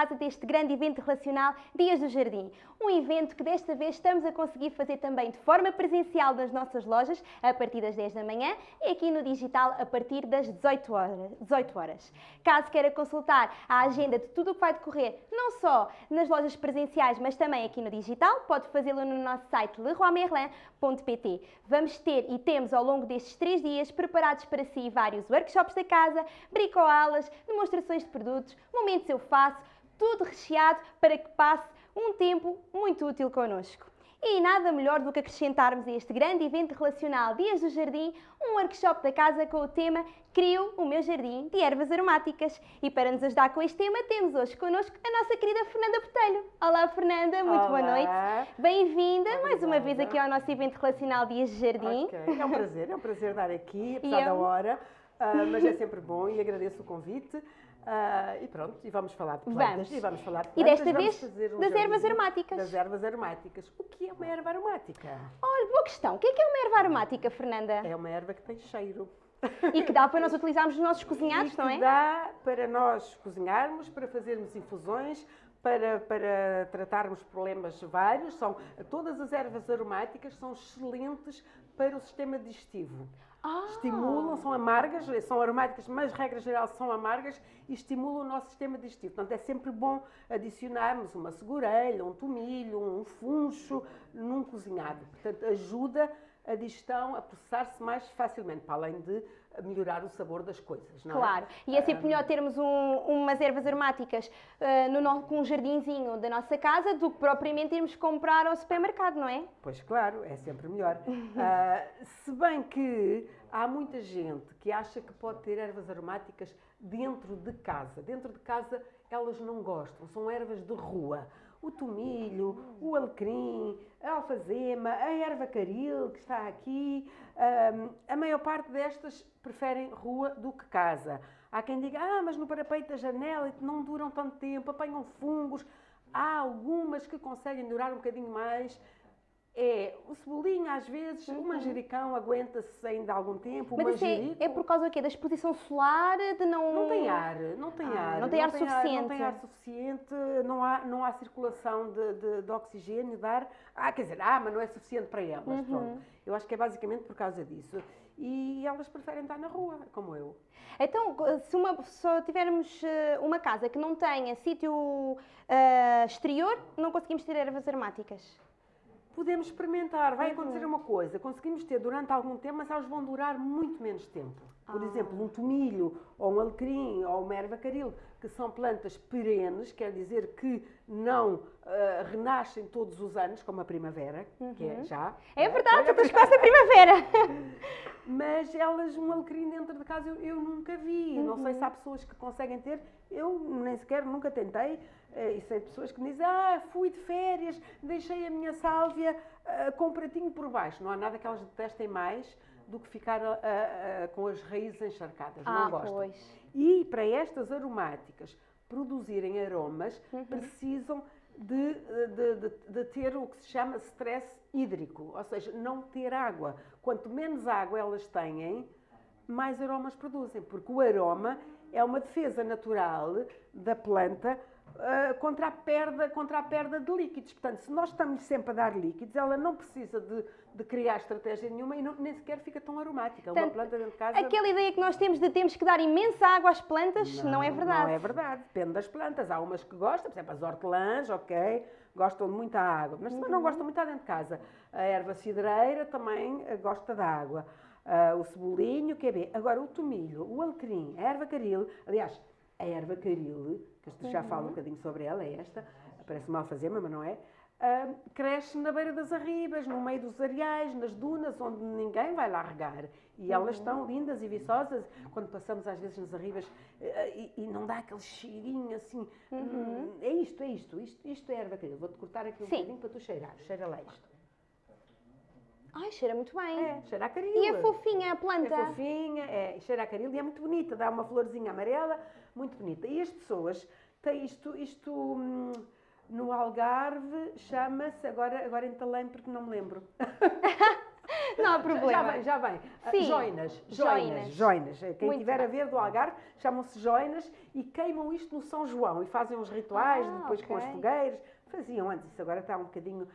casa deste grande evento relacional Dias do Jardim. Um evento que desta vez estamos a conseguir fazer também de forma presencial nas nossas lojas, a partir das 10 da manhã, e aqui no digital a partir das 18 horas. 18 horas. Caso queira consultar a agenda de tudo o que vai decorrer, não só nas lojas presenciais, mas também aqui no digital, pode fazê-lo no nosso site leroymerlin.pt. Vamos ter e temos ao longo destes três dias preparados para si vários workshops da casa, bricoalas, demonstrações de produtos, momentos eu faço, tudo recheado para que passe um tempo muito útil connosco. E nada melhor do que acrescentarmos a este grande evento relacional Dias do Jardim um workshop da casa com o tema Crio o meu jardim de ervas aromáticas. E para nos ajudar com este tema temos hoje connosco a nossa querida Fernanda Botelho. Olá Fernanda, muito Olá. boa noite. Bem-vinda mais uma vez aqui ao nosso evento relacional Dias de Jardim. Ok, É um prazer, é um prazer estar aqui, apesar da eu? hora, ah, mas é sempre bom e agradeço o convite. Ah, e pronto, e vamos falar de plantas. Vamos. E vamos falar de E plantas, desta vamos vez um das ervas aromáticas. Das ervas aromáticas. O que é uma erva aromática? Olha, boa questão. O que é que é uma erva aromática, Fernanda? É uma erva que tem cheiro. E que dá para nós utilizarmos nos nossos cozinhados, e não é? dá para nós cozinharmos, para fazermos infusões, para, para tratarmos problemas vários. São, todas as ervas aromáticas são excelentes para o sistema digestivo. Ah. Estimulam, são amargas, são aromáticas, mas regra geral são amargas e estimulam o nosso sistema digestivo. Portanto, é sempre bom adicionarmos uma segurelha, um tomilho, um funcho num cozinhado. Portanto, ajuda a digestão a processar-se mais facilmente, para além de melhorar o sabor das coisas. Não é? Claro, e é sempre melhor termos um- umas ervas aromáticas ah, no no- com um jardinzinho da nossa casa do que propriamente irmos comprar ao supermercado, não é? Pois claro, é sempre melhor. Ah, se bem que há muita gente que acha que pode ter ervas aromáticas dentro de casa. Dentro de casa elas não gostam, são ervas de rua. O tomilho, o alecrim, a alfazema, a erva caril que está aqui, ah, a maior parte destas preferem rua do que casa. Há quem diga, ah, mas no parapeito da janela não duram tanto tempo, apanham fungos. Há algumas que conseguem durar um bocadinho mais. É, o cebolinho às vezes, o manjericão aguenta-se ainda algum tempo, o Mas isso é, manjerico... é por causa do quê? Da exposição solar, de não... Não tem ar, não tem Ah, ar. não tem ar Não suficiente. tem ar suficiente, não há, não há circulação de, de, de oxigênio, de ar. Ah, quer dizer, ah, mas não é suficiente para elas. Uhum. Pronto. Eu acho que é basicamente por causa disso. E elas preferem estar na rua, como eu. Então, se, uma, tivermos eh, uma casa que não tenha sítio ah, exterior, não conseguimos ter ervas aromáticas. Podemos experimentar, vai Uhum. acontecer uma coisa, conseguimos ter durante algum tempo, mas elas vão durar muito menos tempo. Por Ah. exemplo, um tomilho, ou um alecrim, ou uma erva caril, que são plantas perenes, quer dizer que não ah, renascem todos os anos, como a primavera, que é já. Uhum. É não verdade, tu estás quase a primavera. Mas elas, um alecrim dentro de casa, eu, eu nunca vi. Não sei Uhum. se há pessoas que conseguem ter. Eu nem sequer nunca tentei. eh, E sei de pessoas que me dizem: Ah, fui de férias, deixei a minha sálvia ah, com um pratinho por baixo. Não há nada que elas detestem mais do que ficar ah, ah, com as raízes encharcadas. Ah, não gostam. pois. E para estas aromáticas produzirem aromas, Uhum. precisam de, de- de- de ter o que se chama stress hídrico, ou seja, não ter água. Quanto menos água elas têm, mais aromas produzem, porque o aroma é uma defesa natural da planta ah, contra, a perda, contra a perda de líquidos. Portanto, se nós estamos sempre a dar líquidos, ela não precisa de, de criar estratégia nenhuma e não- nem sequer fica tão aromática. uma Portanto, planta dentro de casa Aquela ideia que nós temos de temos que dar imensa água às plantas, não, é verdade. não é verdade, depende das plantas. Há umas que gostam, por exemplo, as hortelãs, ok, gostam de muita água, mas também Uhum. não gostam muito dentro de casa. A erva cidreira também eh, gosta de água. Ah, o cebolinho, quer ver? Agora, o tomilho, o alecrim, a erva caril, aliás, a erva caril, eu já Uhum. falo um bocadinho sobre ela, é esta, parece uma alfazema, mas não é, ah, cresce na beira das arribas, no meio dos areais, nas dunas, onde ninguém vai lá regar. E elas Uhum. estão lindas e viçosas. Quando passamos às vezes nas arribas eh, e, e não dá aquele cheirinho assim. hum, É isto, é isto, isto, isto é erva caril. Vou-te cortar aqui um Sim. bocadinho para tu cheirar. Cheira lá isto. Ai, cheira muito bem. É, cheira a caril. E é fofinha a planta. É fofinha, é, cheira a caril e é muito bonita, dá uma florzinha amarela, muito bonita. E as pessoas têm isto, isto hum, no Algarve chama-se, agora, agora entalei porque não me lembro. Não há problema. Já vem, já vem. Ah, Sim. Joinas, Joinas. joinas, joinas. Quem Muito tiver bem. a ver do Algarve, chamam-se joinas e queimam isto no São João e fazem uns rituais Ah, depois com as fogueiras. Faziam antes, isso agora está um bocadinho,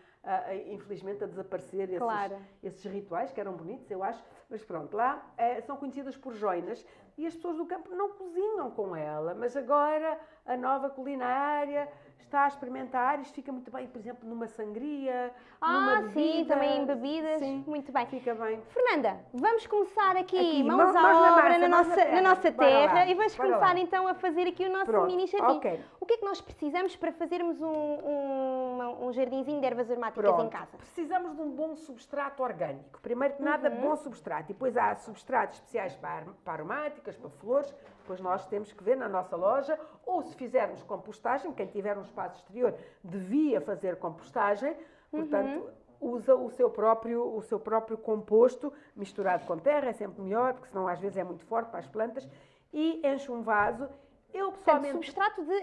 infelizmente, a desaparecer esses, Claro. esses rituais que eram bonitos, eu acho. Mas pronto, lá eh, são conhecidas por joinas e as pessoas do campo não cozinham com ela, mas agora a nova culinária está a experimentar, isto fica muito bem, por exemplo, numa sangria, numa Ah, sim, bebida. também em bebidas. Sim, Muito bem. fica bem. Fernanda, vamos começar aqui, Aqui, mãos mãos à na obra massa, na, mãos na nossa, na terra. nossa Bora terra lá, e vamos começar lá. então a fazer aqui o nosso Pronto, mini jardim. ok. O que é que nós precisamos para fazermos um, um, uma- um jardinzinho de ervas aromáticas Pronto. em casa? Precisamos de um bom substrato orgânico. Primeiro que nada, Uhum. bom substrato. E depois há substratos especiais para, ar- para aromáticas, para flores. Depois nós temos que ver na nossa loja. Ou se fizermos compostagem, quem tiver um espaço exterior devia fazer compostagem. Portanto, Uhum. usa o seu, próprio, o seu próprio composto misturado com terra. É sempre melhor, porque senão às vezes é muito forte para as plantas. E enche um vaso. Eu Portanto, pessoalmente... substrato de,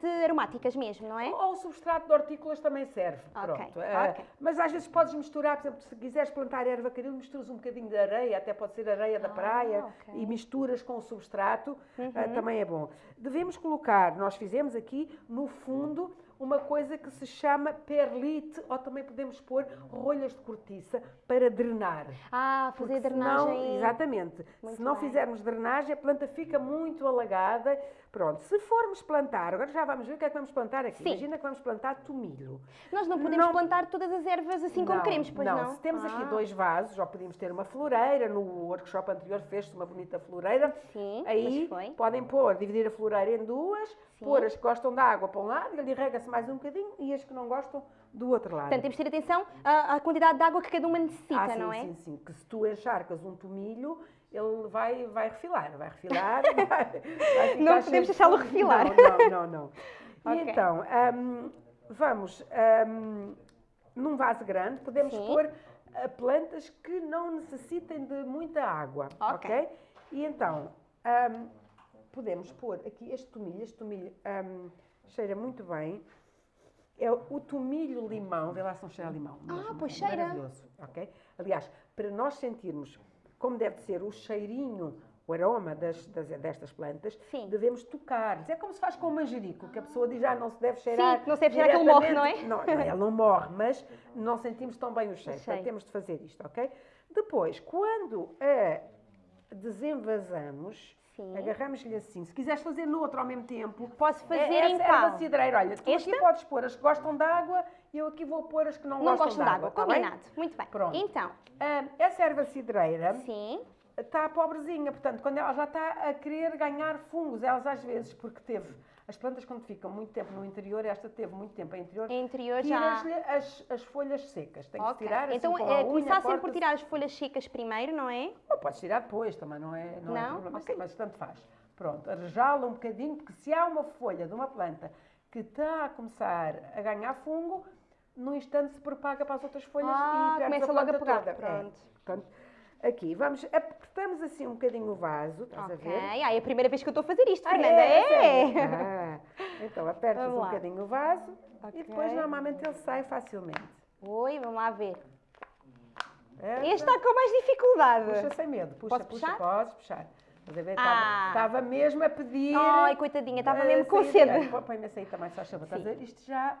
de aromáticas mesmo, não é? Ou o substrato de hortícolas também serve. Ok, Pronto. Eh, ok. mas às vezes podes misturar, por exemplo, se quiseres plantar erva caril, misturas um bocadinho de areia, até pode ser areia da Ah, praia, ok. e misturas com o substrato, eh, Uhum. também é bom. Devemos colocar, nós fizemos aqui no fundo, uma coisa que se chama perlite, ou também podemos pôr rolhas de cortiça para drenar. Ah, fazer Porque drenagem. senão- exatamente. Muito se não bem. fizermos drenagem, a planta fica muito alagada. Pronto, se formos plantar, agora já vamos ver o que é que vamos plantar aqui. Sim. Imagina que vamos plantar tomilho. Nós não podemos Não- plantar todas as ervas assim como Não, queremos, pois não? Se temos aqui Ah, dois vasos, já podíamos ter uma floreira, no workshop anterior fez-se uma bonita floreira. Sim, Aí podem pôr, dividir a floreira em duas, Sim. pôr as que gostam de água para um lado, e ali rega-se mais um bocadinho, e as que não gostam do outro lado. Portanto, temos de ter atenção à, à quantidade de água que cada uma necessita, Ah, sim, não é? sim, sim. Que se tu encharcas um tomilho, ele vai, vai refilar, vai refilar, vai, vai Não podemos de deixá-lo refilar. Não, não, não. não. Ok. E então, hum, vamos, hum, num vaso grande, podemos Sim. pôr ah, plantas que não necessitem de muita água, Ok. ok? E então, hum, podemos pôr aqui este tomilho, este tomilho hum, cheira muito bem. É o tomilho limão, vê lá se não cheira a limão. Ah, pois é cheira. Maravilhoso, ok? Aliás, para nós sentirmos como deve ser o cheirinho, o aroma das, das- destas plantas, Sim. devemos tocar. É como se faz com o manjerico, que a pessoa diz, ah, não se deve cheirar. Sim, não se deve cheirar que ele morre, não é? diretamente." Não, não, ele não morre, mas não sentimos tão bem o cheiro. O cheiro. Portanto, temos de fazer isto, ok? Depois, quando a desenvasamos, Sim. agarramos-lhe assim. Se quiseres fazer no outro ao mesmo tempo, Posso fazer é, em essa erva cidreira. Olha, tu Esta? aqui podes pôr as que gostam de água e eu aqui vou pôr as que não, Não gostam gostam de água, tá bem? combinado. Muito bem. Pronto. Então, Ah, essa erva cidreira sim. está pobrezinha, portanto, quando ela já está a querer ganhar fungos, elas às vezes, porque teve, as plantas quando ficam muito tempo no interior, esta teve muito tempo em interior, interior já. tiras-lhe as, as folhas secas, tem que Ok. tirar assim Então, com a é, unha, começar sempre por tirar as folhas secas primeiro, não é? Ou podes tirar depois, também não é, não é Não? problema, Ok. mas tanto faz. Pronto, arejala um bocadinho, porque se há uma folha de uma planta que está a começar a ganhar fungo, no instante se propaga para as outras folhas Ah, e começa a logo a pegar, toda. É. pronto. Portanto, aqui, vamos, apertamos assim um bocadinho o vaso, estás a Ok. ver? Ah, é a primeira vez que eu estou a fazer isto, Ah, Fernanda. é? É! sério? Ah, então apertas um bocadinho o vaso Ok. e depois normalmente ele sai facilmente. Oi, vamos lá ver. Aperta, Este está com mais dificuldade. Puxa sem medo, puxa, Posso puxa, puxar? podes puxar. Estás a ver? Ah. Estava mesmo a pedir. Ai, coitadinha, estava a mesmo com sede. Põe-me aí também, só chama. A? Isto já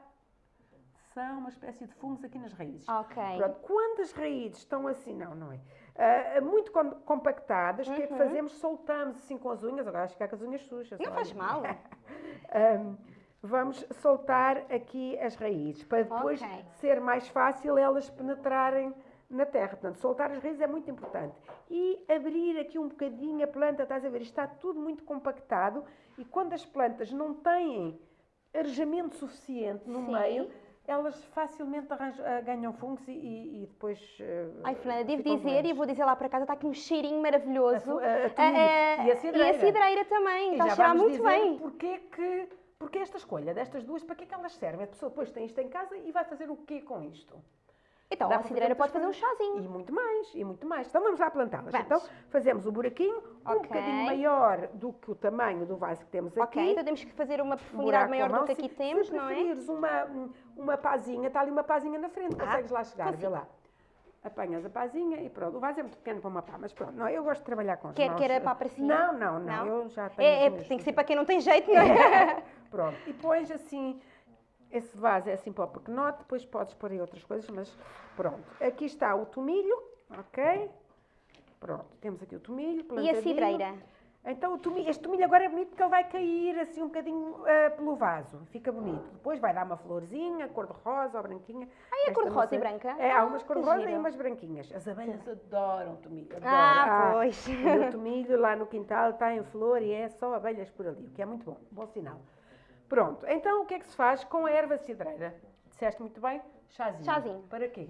são uma espécie de fungos aqui nas raízes. Ok. Pronto, quando as raízes estão assim, não, não é? Ah, muito com- compactadas, o que é que Uhum. fazemos? Soltamos assim com as unhas, agora acho que ficar com as unhas sujas. Não olha. faz mal. Ahm, vamos soltar aqui as raízes, para depois Ok. ser mais fácil elas penetrarem na terra. Portanto, soltar as raízes é muito importante. E abrir aqui um bocadinho a planta, estás a ver? Está tudo muito compactado e quando as plantas não têm arejamento suficiente no Sim. meio, elas facilmente arranjam- ah, ganham fungos e, e- e depois. ah, Ai, Fernanda, devo dizer, e vou dizer lá para casa, está aqui um cheirinho maravilhoso. A- a- a Ah, tomilho. ah, E a cidreira. E a cidreira também, E está a cheirar muito bem. Porquê que, porque esta escolha destas duas, para que é que elas servem? A pessoa depois tem isto em casa e vai fazer o quê com isto? Então, Dá a cidreira pode fazer um chazinho. E muito mais, e muito mais. Então vamos lá plantá-las. Então fazemos o buraquinho um Ok. bocadinho maior do que o tamanho do vaso que temos aqui. Ok, então temos que fazer uma Um profundidade buraco maior do que aqui Se- temos, se não é? preferires uma, uma pazinha, está ali uma pazinha na frente, Ah, consegues lá chegar, vê consigo. lá. apanhas a pazinha e pronto. O vaso é muito pequeno para uma pá, mas pronto. Não, eu gosto de trabalhar com as Quer, mãos. quer a pá para cima? Não, não, não, Não? eu já tenho É, é, tem que ser para quem não tem jeito, não é? Pronto. E pões assim, esse vaso é assim para o pequenote, depois podes pôr aí outras coisas, mas pronto. Aqui está o tomilho, ok? Pronto, temos aqui o tomilho E a cidreira? Então o tomilho, este tomilho agora é bonito porque ele vai cair assim um bocadinho ah, pelo vaso, fica bonito. Depois vai dar uma florzinha, cor-de-rosa ou branquinha. Ah, é cor-de-rosa e branca? É, há umas Ah, cor-de-rosa que e giro. umas branquinhas. As abelhas adoram tomilho, adoram. Ah, pois. O meu tomilho lá no quintal está em flor e é só abelhas por ali, o que é muito bom, bom sinal. Pronto, então o que é que se faz com a erva cidreira? Disseste muito bem? Chazinho. Chazinho. Para quê?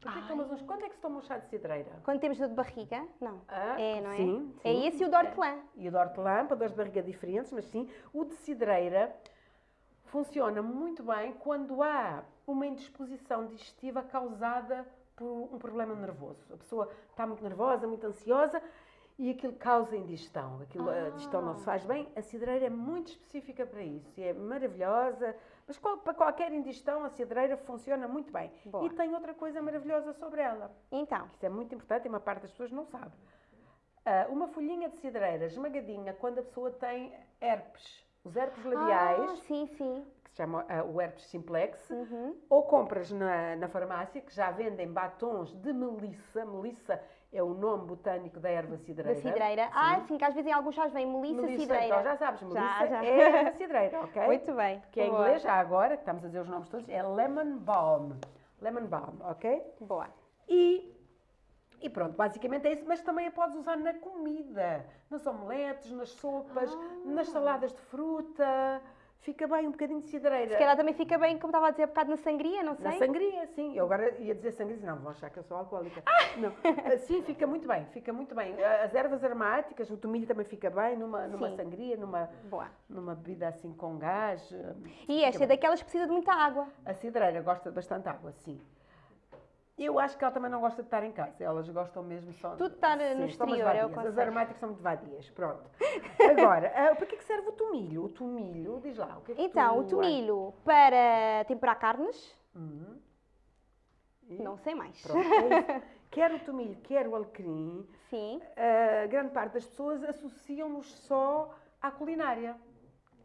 Para que é tomas uns- Quando é que se toma um chá de cidreira? Quando temos dor de barriga? Não. Ah, é, não é? sim, É sim. esse e o de hortelã. E o de hortelã, para dores de barriga diferentes, mas sim, o de cidreira funciona muito bem quando há uma indisposição digestiva causada por um problema nervoso. A pessoa está muito nervosa, muito ansiosa e aquilo causa indigestão. Aquilo, A digestão não se faz bem. A cidreira é muito específica para isso e é maravilhosa. Mas qual- para qualquer indigestão, a cidreira funciona muito bem. Boa. E tem outra coisa maravilhosa sobre ela. Então, Isso é muito importante e uma parte das pessoas não sabe. Ah, uma folhinha de cidreira esmagadinha quando a pessoa tem herpes, os herpes labiais, Ah, sim, sim. que se chama ah, o herpes simplex, Uhum. ou compras na, na farmácia, que já vendem batons de melissa. Melissa é o nome botânico da erva cidreira. Da cidreira. Ah, sim, que às vezes em alguns chás vem melissa, Melissa, cidreira. então já sabes, melissa Já, já. é erva cidreira, ok? Muito bem. Que é em Boa. inglês, já agora, que estamos a dizer os nomes todos, é lemon balm. Lemon balm, ok? Boa. E, e pronto, basicamente é isso, mas também a podes usar na comida, nas omeletes, nas sopas, nas saladas de fruta. Fica bem um bocadinho de cidreira. Se calhar também fica bem, como estava a dizer há bocado, na sangria, não sei. Na sangria, sim. Eu agora ia dizer sangria, não, vão achar que eu sou alcoólica. Não. Ah, Sim, fica muito bem, fica muito bem. Ah, As ervas aromáticas, o tomilho também fica bem numa, numa Sim. sangria, numa, Boa. numa bebida assim com gás. ah, E esta é bem. daquelas que precisa de muita água. A cidreira gosta de bastante água, sim. Eu acho que ela também não gosta de estar em casa. Elas gostam mesmo só Tudo estar, no exterior, é o vadias. As conceito. aromáticas são muito vadias. Pronto. Agora, ah, para que é que serve o tomilho? O tomilho, diz lá. O que é que Então, o tomilho para temperar carnes, Uhum. E- não sei mais. Pronto, é quer o tomilho, quer o alecrim, Sim. a grande parte das pessoas associam-nos só à culinária.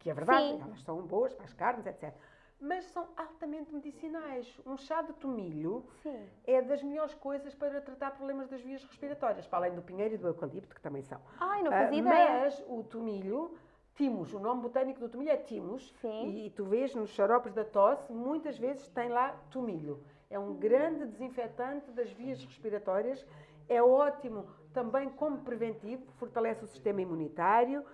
Que é verdade, Sim. elas são boas para as carnes, etc. Mas são altamente medicinais. Um chá de tomilho Sim. é das melhores coisas para tratar problemas das vias respiratórias, para além do pinheiro e do eucalipto, que também são. Ai, não Ah, fazia ideia. mas o tomilho, timus, o nome botânico do tomilho é timus, Sim. e, tu vês nos xaropes da tosse, muitas vezes tem lá tomilho. É um grande desinfetante das vias respiratórias, é ótimo também como preventivo, fortalece o sistema imunitário,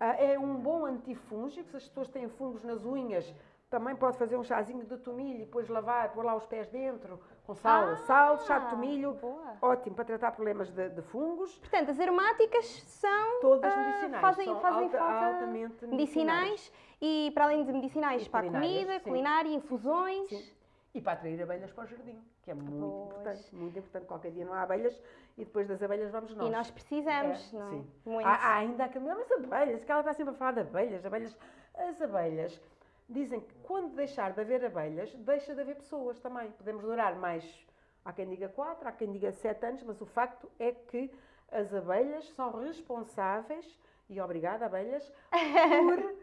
ah, é um bom antifúngico, se as pessoas têm fungos nas unhas, também pode fazer um chazinho de tomilho e depois lavar, pôr lá os pés dentro, com sal, Ah, sal, chá de tomilho, boa. ótimo para tratar problemas de, de fungos. Portanto, as aromáticas são Todas ah, medicinais. Fazem, são fazem alta- falta altamente medicinais e para além de medicinais E para a comida, sim. culinária, infusões. Sim. E para atrair abelhas para o jardim, que é muito Pois. importante. Muito importante. Qualquer dia não há abelhas e depois das abelhas vamos nós. E nós precisamos, É, não é? sim. Muito. Há, há ainda aquele. Não, mas abelhas, que ela está sempre a falar de abelhas, abelhas. As abelhas dizem que quando deixar de haver abelhas, deixa de haver pessoas também. Podemos durar mais, há quem diga quatro, há quem diga sete anos, mas o facto é que as abelhas são responsáveis, e obrigada, abelhas, por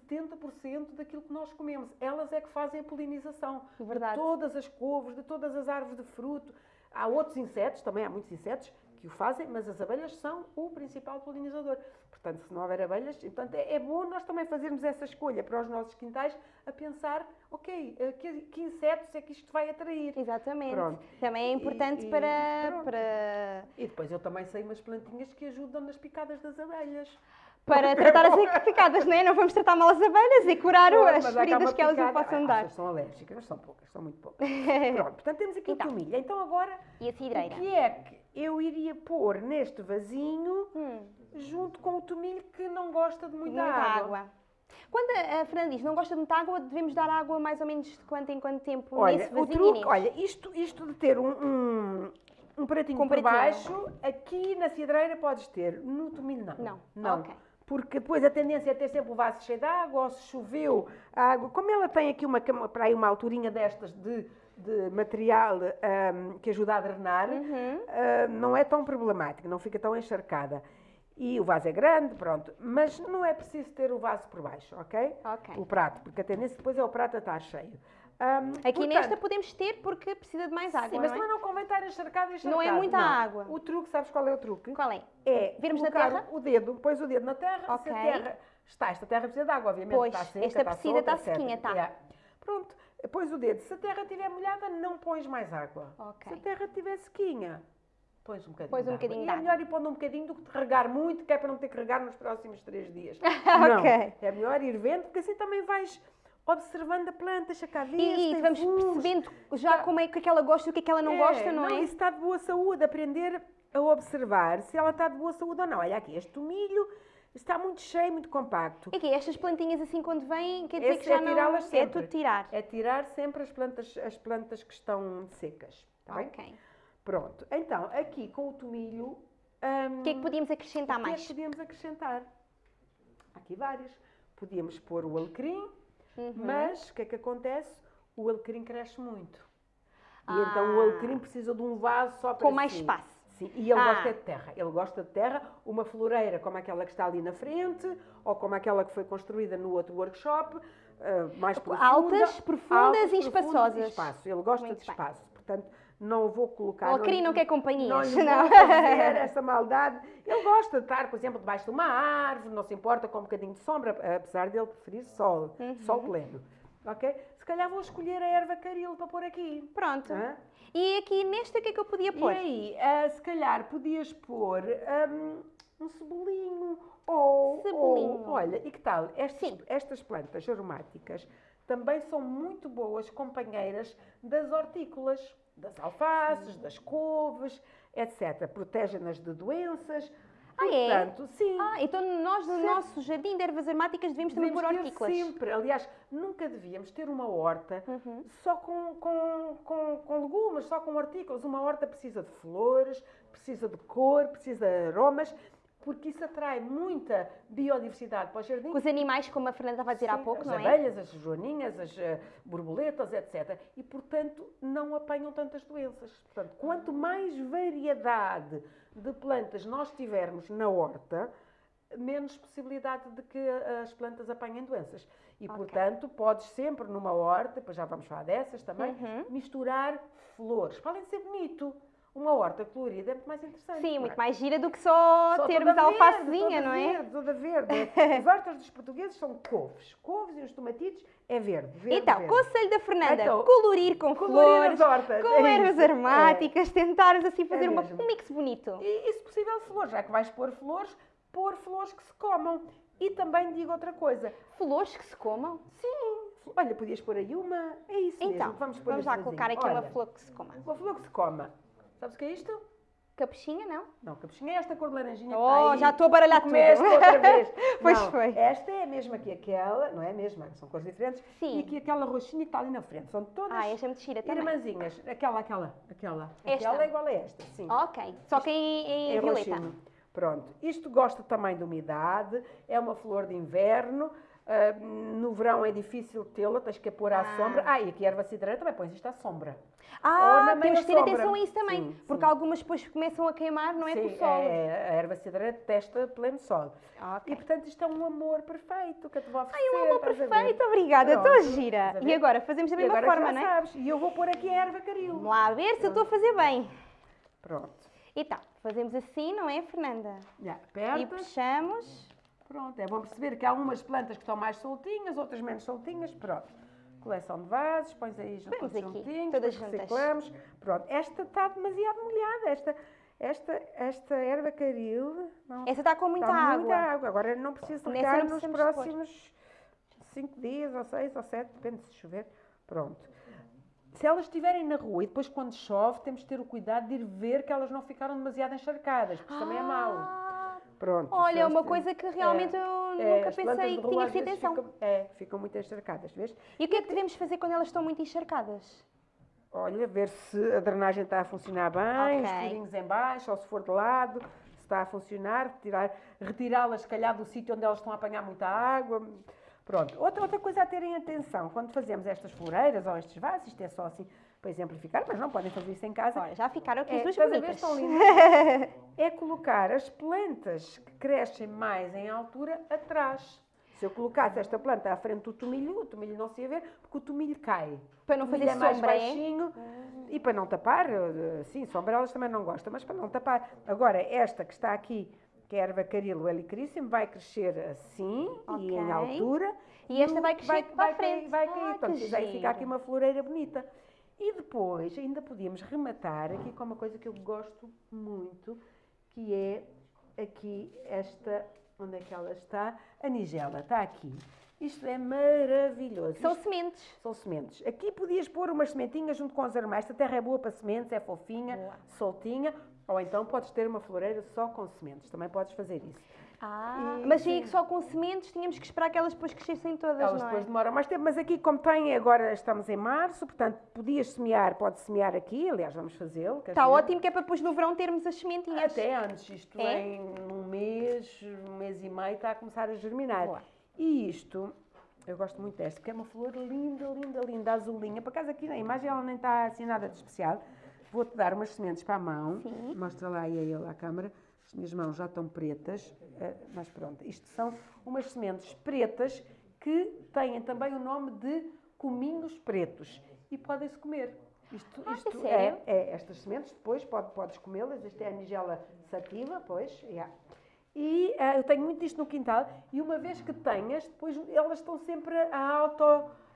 70% daquilo que nós comemos. Elas é que fazem a polinização Verdade. de todas as couves, de todas as árvores de fruto. Há outros insetos, também há muitos insetos que o fazem, mas as abelhas são o principal polinizador. Portanto, se não houver abelhas, portanto, é é bom nós também fazermos essa escolha para os nossos quintais a pensar, ok, eh, que, que insetos é que isto vai atrair? Exatamente. Pronto. Também é importante E- e para, pronto. para, E depois eu também sei umas plantinhas que ajudam nas picadas das abelhas. para tratar as picadas, não é? Não vamos tratar mal as abelhas e curar as feridas que elas picada- possam Ah, dar. São alérgicas, são poucas, são muito poucas. Pronto, portanto temos aqui Então. o tomilho. Então agora, E a cidreira? o que é que eu iria pôr neste vasinho Hum, junto com o tomilho que não gosta de muita, muita água? água. Quando a Fernanda diz não gosta de muita água, devemos dar água mais ou menos de quanto em quanto tempo Olha, nesse o vasinho truque, olha, isto, isto de ter um, um, um pratinho Com por pratinho. baixo, aqui na cidreira podes ter, no tomilho não. Não. Não. Porque depois a tendência é ter sempre o vaso cheio de água, ou se choveu, a água. Como ela tem aqui uma, para aí uma alturinha destas de, de material ahm, que ajuda a drenar, ah, não é tão problemático, não fica tão encharcada. E o vaso é grande, pronto, mas não é preciso ter o vaso por baixo, ok? O prato, porque a tendência depois é o prato a estar cheio. Ahm, Aqui portanto, nesta podemos ter porque precisa de mais água, Sim, mas não é? também não convém estar encharcado, encharcado. Não é muita não. água. O truque, sabes qual é o truque? Qual é? É Virmos na terra? o dedo, pões o dedo na terra, Ok. se a terra está, esta terra precisa de água, obviamente, Pois, está seca, esta está precisa, solta, está etc. sequinha, tá. Yeah. Pronto, pões o dedo, se a terra estiver molhada, não pões mais água. Ok. Se a terra estiver sequinha, pões um bocadinho Pões um de água. bocadinho E é melhor ir pondo um bocadinho do que te regar muito, que é para não ter que regar nos próximos três dias. Não, é melhor ir vendo, porque assim também vais observando a planta, ver, E, se e vamos percebendo já como é que ela gosta e o que é que ela não gosta, não, é? Isso está de boa saúde, aprender a observar se ela está de boa saúde ou não. Olha aqui, este tomilho está muito cheio, muito compacto. E que estas plantinhas assim quando vêm, quer dizer Esse que já é não... tirá-las É sempre. tudo tirar. É tirar sempre as plantas, as plantas que estão secas. Está bem? Ok. Pronto. Então, aqui com o tomilho. hum, O que é que podíamos acrescentar o que é que mais? podíamos acrescentar? Aqui vários. Podíamos pôr o alecrim, Uhum. mas o que é que acontece? O alecrim cresce muito. E Ah. então o alecrim precisa de um vaso só para Com mais si. espaço. Sim, e ele Ah. gosta de terra. Ele gosta de terra, uma floreira como aquela que está ali na frente, ou como aquela que foi construída no outro workshop, ah, mais profunda. Altas, profundas altas, e espaçosas. e espaço. Ele gosta Muito de bem. espaço. Portanto, não vou colocar... O alecrim lhe- não quer companhias, Não não. fazer essa maldade. Ele gosta de estar, por exemplo, debaixo de uma árvore, não se importa com um bocadinho de sombra, apesar dele preferir sol, Uhum. sol pleno. Ok? Se calhar vou escolher a erva caril para pôr aqui. Pronto. Hã? E aqui nesta o que é que eu podia E pôr? aí, ah, se calhar podias pôr hum, um cebolinho ou, Cebolinho. ou- olha, e que tal? Estas, Sim. estas plantas aromáticas também são muito boas companheiras das hortícolas, das alfaces, das couves, etc. Protegem-nas de doenças. Ah, é? Portanto, sim. Ah, então nós no Sempre. nosso jardim de ervas aromáticas devemos também Devemos pôr hortícolas. sempre. Aliás, nunca devíamos ter uma horta Uhum. só com, com, com, com legumes, só com hortícolas. Uma horta precisa de flores, precisa de cor, precisa de aromas, porque isso atrai muita biodiversidade para o jardim. Os animais, como a Fernanda estava a dizer há Sim, pouco, as não é? abelhas, as joaninhas, as eh, borboletas, etc. E, portanto, não apanham tantas doenças. Portanto, quanto mais variedade de plantas nós tivermos na horta, menos possibilidade de que as plantas apanhem doenças. E, Ok. portanto, podes sempre numa horta, depois já vamos falar dessas também, Uhum. misturar flores. Para além de ser bonito, uma horta colorida é muito mais interessante. Sim, muito é? mais gira do que só, Só termos toda alfacezinha, não é? Verde, toda verde. As hortas dos portugueses são couves. Couves e os tomatitos é verde. verde Então, verde. conselho da Fernanda, Então, colorir com colorir flores, hortas, com é ervas aromáticas, tentarmos assim fazer uma- mesmo. um mix bonito. E, e se possível, flores. Já que vais pôr flores, pôr flores que se comam. E também digo outra coisa. Flores que se comam? Sim. Olha, podias pôr aí uma. É isso Então, mesmo. Vamos, pôr vamos lá colocar vasinho. aqui uma Olha, flor que se coma. Uma flor que se coma. Sabes o que é isto? Capuchinha, não? Não, capuchinha é esta cor de laranjinha Oh, que está aí. já estou a baralhar tudo. outra vez. Pois Não, foi. Esta é a mesma que aquela, não é a mesma, são cores diferentes. Sim. E aqui aquela roxinha que está ali na frente. São todas Ah, esta é muito gira também. irmãzinhas. Aquela, aquela, aquela. Esta? Aquela é igual a esta, sim. Ok, só que em, em É violeta. roxinho. Pronto. Isto gosta também de umidade, é uma flor de inverno. Ah, no verão é difícil tê-la, tens que a pôr à Ah. sombra. Ah, e aqui a erva cidreira também pões isto à sombra. Ah, temos de ter atenção a isso também, Sim, porque sim. algumas depois começam a queimar, não é Sim, sol. é- a erva cidreira testa pleno sol. Ok. E portanto isto é um amor perfeito que eu te vou oferecer. Ai, um amor a perfeito, obrigada, estou gira. a E agora, fazemos da E mesma forma, não é? sabes. E eu vou pôr aqui a erva caril. Vamos lá ver se eu estou a fazer bem. Pronto. Então, fazemos assim, não é, Fernanda? Já, E apertas. puxamos. Pronto, é bom perceber que há umas plantas que estão mais soltinhas, outras menos soltinhas. Pronto. Coleção de vasos, pões aí junto- todos aqui, juntinhos, todas depois juntas. reciclamos. Pronto, esta está demasiado molhada. Esta, esta, esta erva caril. Não, Essa está com muita está água. muita água. Agora não preciso regar não nos próximos 5 dias, ou 6, ou 7, depende se chover. Pronto. Se elas estiverem na rua e depois quando chove, temos de ter o cuidado de ir ver que elas não ficaram demasiado encharcadas, porque isso também é mau. Pronto. Olha, elas uma coisa que realmente É, eu é, nunca plantas pensei que tinha vezes atenção. Ficam, é, ficam muito encharcadas, vês? E o que é que devemos fazer quando elas estão muito encharcadas? Olha, ver se a drenagem está a funcionar bem, os Ok. furinhos em baixo, ou se for de lado, se está a funcionar, retirá-las, se calhar, do sítio onde elas estão a apanhar muita água. Pronto. Outra, outra coisa a terem atenção, quando fazemos estas floreiras ou estes vasos, isto é só assim para exemplificar, mas não podem fazer isso em casa. Olha, já ficaram aqui É, as duas a ver? bonitas. Estão lindas. é colocar as plantas que crescem mais em altura atrás. Se eu colocasse esta planta à frente do tomilho, o tomilho não se ia ver, porque o tomilho cai. Para não fazer é mais sombra, é? baixinho e para não tapar, sim, sombra elas também não gostam, mas para não tapar. Agora, esta que está aqui, que é a erva carilo helicríssimo, vai crescer assim e em altura. E esta vai crescer para a vai, frente. Vai Ah, cair, que portanto, aí fica aqui uma floreira bonita. E depois ainda podíamos rematar aqui com uma coisa que eu gosto muito, que é aqui esta, onde é que ela está? A nigela, está aqui. Isto é maravilhoso. São Isto sementes. são sementes. Aqui podias pôr umas sementinhas junto com os armários. A terra é boa para sementes, é fofinha, soltinha. Ou então podes ter uma floreira só com sementes. Também podes fazer isso. Ah, mas aí sim. que só com sementes tínhamos que esperar que elas depois crescessem todas, Elas não depois é? demoram mais tempo, mas aqui, como tem, agora estamos em março, portanto, podias semear, pode semear aqui, aliás, vamos fazê-lo. Está ótimo que é para depois no verão termos as sementinhas. Até antes, isto É? em um mês, um mês e meio, está a começar a germinar. E isto, eu gosto muito desta, porque é uma flor linda, linda, linda, azulinha. Por acaso aqui na imagem ela nem está assim nada de especial. Vou-te dar umas sementes para a mão. Sim. Mostra lá aí a ele à câmara. As minhas mãos já estão pretas, eh, mas pronto. Isto são umas sementes pretas que têm também o nome de cominhos pretos e podem-se comer. Isto, Ah, é isto é, é, estas sementes, depois pode, podes comê-las. Esta é a nigela sativa, pois, yeah. E ah, eu tenho muito disto no quintal e uma vez que tenhas, depois elas estão sempre a auto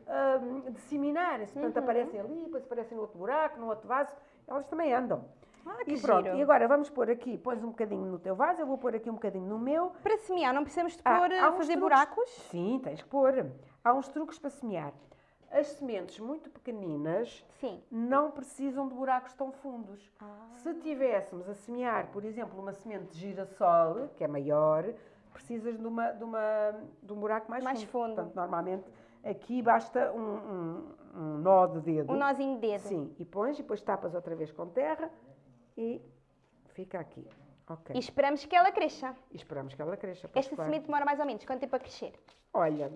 ah, disseminarem-se. Portanto, Uhum. aparecem ali, depois aparecem no outro buraco, no outro vaso, elas também andam. Ah, que e pronto, giro. e agora vamos pôr aqui, pões um bocadinho no teu vaso, eu vou pôr aqui um bocadinho no meu. Para semear não precisamos de Ah, pôr, uns fazer truques- buracos? Sim, tens que pôr. Há uns truques para semear. As sementes muito pequeninas Sim. não precisam de buracos tão fundos. Ah. Se tivéssemos a semear, por exemplo, uma semente de girassol, que é maior, precisas de, uma, de, uma, de um buraco mais, Mais fundo. Portanto, normalmente aqui basta um, um, um nó de dedo. Um nozinho de dedo. Sim, e pões e depois tapas outra vez com terra e fica aqui. Ok. E esperamos que ela cresça. E esperamos que ela cresça. Esta claro. semente demora mais ou menos quanto tempo a crescer? Olha,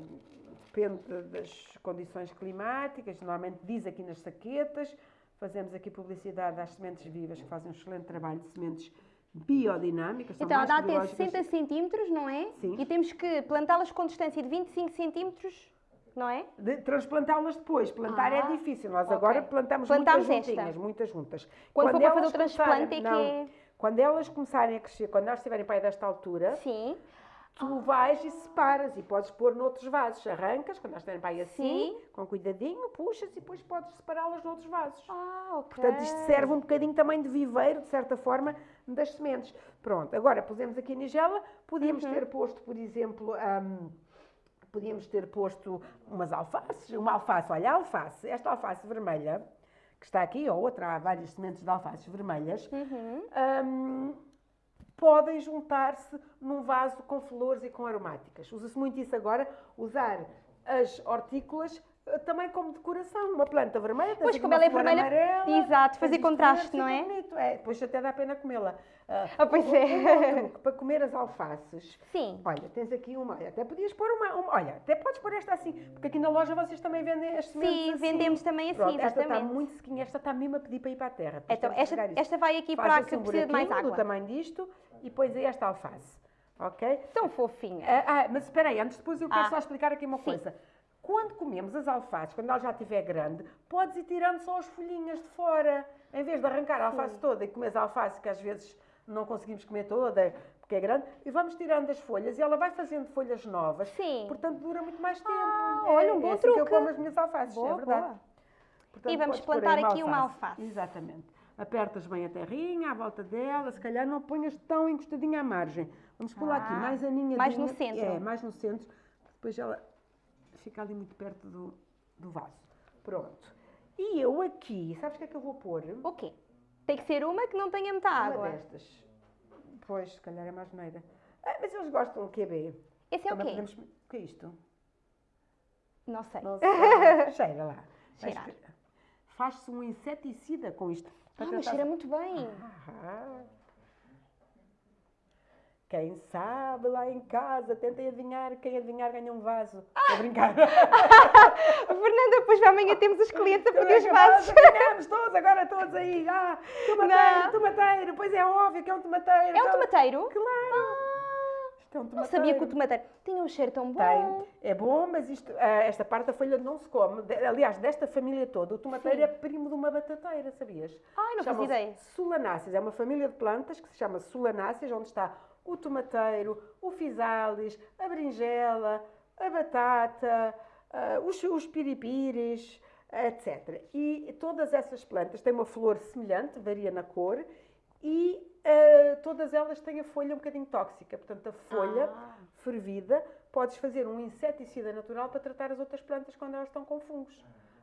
depende das condições climáticas, normalmente diz aqui nas saquetas, fazemos aqui publicidade às sementes vivas, que fazem um excelente trabalho de sementes biodinâmicas. Então, dá até biológicas. 60 centímetros, não é? Sim. E temos que plantá-las com distância de 25 centímetros, não é? De transplantá-las depois. Plantar Ah, é difícil. Nós ok. agora plantamos Plantamos muitas esta. juntinhas, muitas juntas. Quando for para fazer o transplante é que não, é- Quando elas começarem a crescer, quando elas estiverem para aí desta altura, Sim. tu vais e separas e podes pôr noutros vasos. Arrancas, quando elas estiverem para aí assim, Sim. com cuidadinho, puxas e depois podes separá-las noutros vasos. Ah, ok. Portanto, isto serve um bocadinho também de viveiro, de certa forma, das sementes. Pronto, agora pusemos aqui a nigela, podíamos Uhum. ter posto, por exemplo, hum, podíamos ter posto umas alfaces, uma alface, olha, a alface, esta alface vermelha, que está aqui, ou outra, há várias sementes de alfaces vermelhas, Uhum. hum, podem juntar-se num vaso com flores e com aromáticas. Usa-se muito isso agora, usar as hortícolas também como decoração. Uma planta vermelha, Pois, como ela é vermelha, amarela, exato, fazer contraste, verde, não é? bonito. É, depois até dá pena comê-la. Ah, Ah, pois um- é. um outro para comer as alfaces. Sim. Olha, tens aqui uma, até podias pôr uma, uma- olha, até podes pôr esta assim, porque aqui na loja vocês também vendem as sementes Sim, assim. vendemos também assim, Pronto, esta está exatamente. muito sequinha, esta está mesmo a pedir para ir para a terra. depois Então, esta, esta vai aqui Faz para a assim que um precisa de mais buraquinho do água. tamanho disto e aí esta alface. Ok? Tão fofinha. Ah, ah, mas espera aí, antes depois eu quero Ah. só explicar aqui uma Sim. coisa. Quando comemos as alfaces, quando ela já estiver grande, podes ir tirando só as folhinhas de fora. Em vez de arrancar a alface toda e comer a alface, que às vezes não conseguimos comer toda, porque é grande, e vamos tirando as folhas e ela vai fazendo folhas novas. Sim. Portanto, dura muito mais tempo. Ah, É- olha, um é bom assim que eu truque. como as minhas alfaces, Boa, é verdade. boa. Portanto, E vamos plantar aqui uma alface. Exatamente. Apertas bem a terrinha à volta dela, se calhar não ponhas tão encostadinha à margem. Vamos pôr lá aqui, Ah, mais aninhadinha. mais no centro. É, mais no centro. Depois ela fica ali muito perto do, do vaso. Pronto. E eu aqui, sabes o que é que eu vou pôr? O quê? Tem que ser uma que não tenha muita Uma água. destas. Pois, se calhar é mais neira. Ah, mas eles gostam de QB. Esse é o Também quê? podemos- O que é isto? Não sei. Não sei. Cheira lá. Cheirar. Faz-se um inseticida com isto. Ah, mas cheira muito bem. Ah. Quem sabe lá em casa, tentem adivinhar, quem adivinhar ganha um vaso. Estou a brincar. Fernanda, depois amanhã temos os clientes a pedir os vasos. Ganhamos todos, agora todos aí. Ah, tomateiro, Não. tomateiro. Pois é óbvio que é um tomateiro. É um tomateiro? Claro. Isto é um Não sabia que o tomateiro tinha um cheiro tão bom. Tem. É bom, mas isto, ah, esta parte da folha não se come. Aliás, desta família toda, o tomateiro Sim. é primo de uma batateira, sabias? Ai, não fazia Chamam-se ideia. Solanáceas. É uma família de plantas que se chama Solanáceas, onde está o tomateiro, o fisalis, a berinjela, a batata, ah, os, os piripires, etc. E todas essas plantas têm uma flor semelhante, varia na cor, e ah, todas elas têm a folha um bocadinho tóxica. Portanto, a folha Ah. fervida, podes fazer um inseticida natural para tratar as outras plantas quando elas estão com fungos.